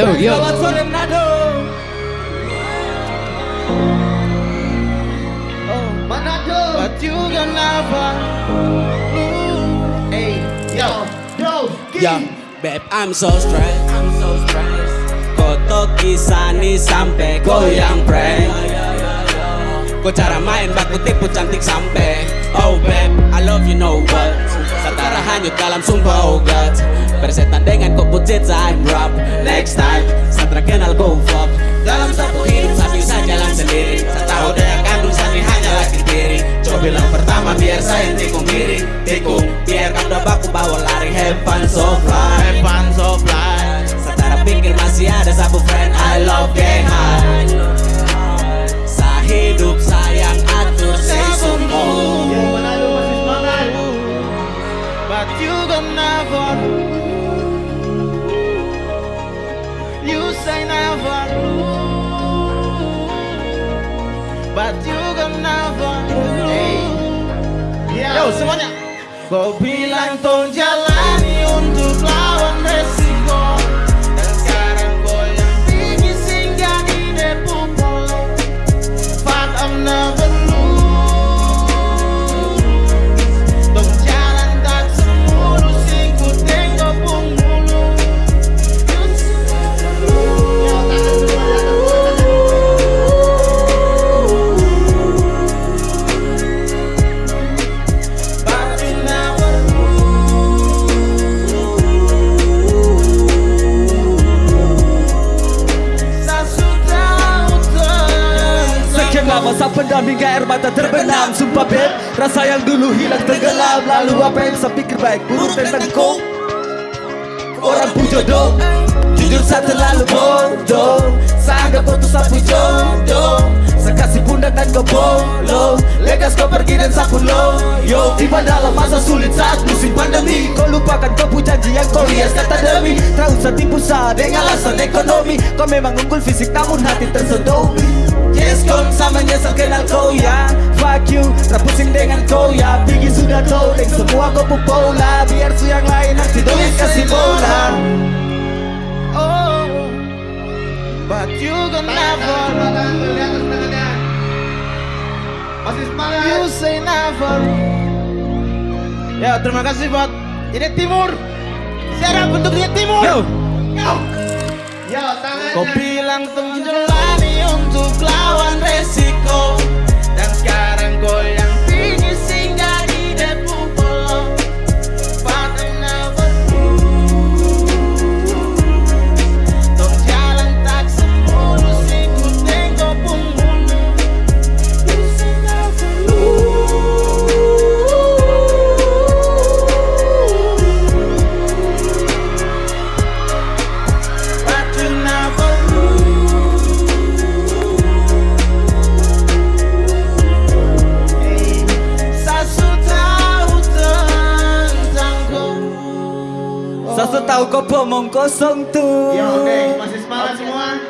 Yo, yo. Selamat sore Manado. Oh, Manado. But you gonna never lose. Hey, yo, bro, Ya, beb, I'm so stressed. I'm so stressed. Koto kisani sampai goyang prank. Kok cara main baku tipu cantik sampai Oh beb, I love you know what Setara hanyut dalam sumpah oh god Persetan dengan kok bucet pertama biar saya tikung diri Tikung, biar kau udah baku bawa lari Have fun so fly Have fun so fly. Setara pikir masih ada satu friend I love gang high Sa hidup sayang atur semangat. But you gonna never. You say never. But you gonna never Yo semuanya. Kau bilang tong jalani sang pendamping air mata terbenam Sumpah beb, rasa yang dulu hilang tenggelam Lalu apa yang saya pikir baik? Buruk tentang kau Orang pun jodoh Jujur saya terlalu bodoh. Saya anggap kau tuh sapu jodoh Saya kasih pundak dan kau bolo Legas kau pergi dan sapu lo Yo, tiba dalam masa sulit saat musim pandemi Kau lupakan kau punya janji yang kau hias kata demi. Tak usah tipu saya dengan alasan ekonomi. Kau memang unggul fisik namun hati tersodomi Yes, kau ya Fuck you, tak pusing dengan kau ya Pigi sudah tahu, dan semua kau pola Biar su yang lain nanti tulis kasih bola. Oh, but you gonna never. You say never. Ya terima kasih buat Ini Timur. Siapa bentuknya Timur. Yo. Yo, yo. Kau bilang menjalani untuk lawan resiko Saya tahu kau pomong kosong tuh yo, oke, masih semangat semua.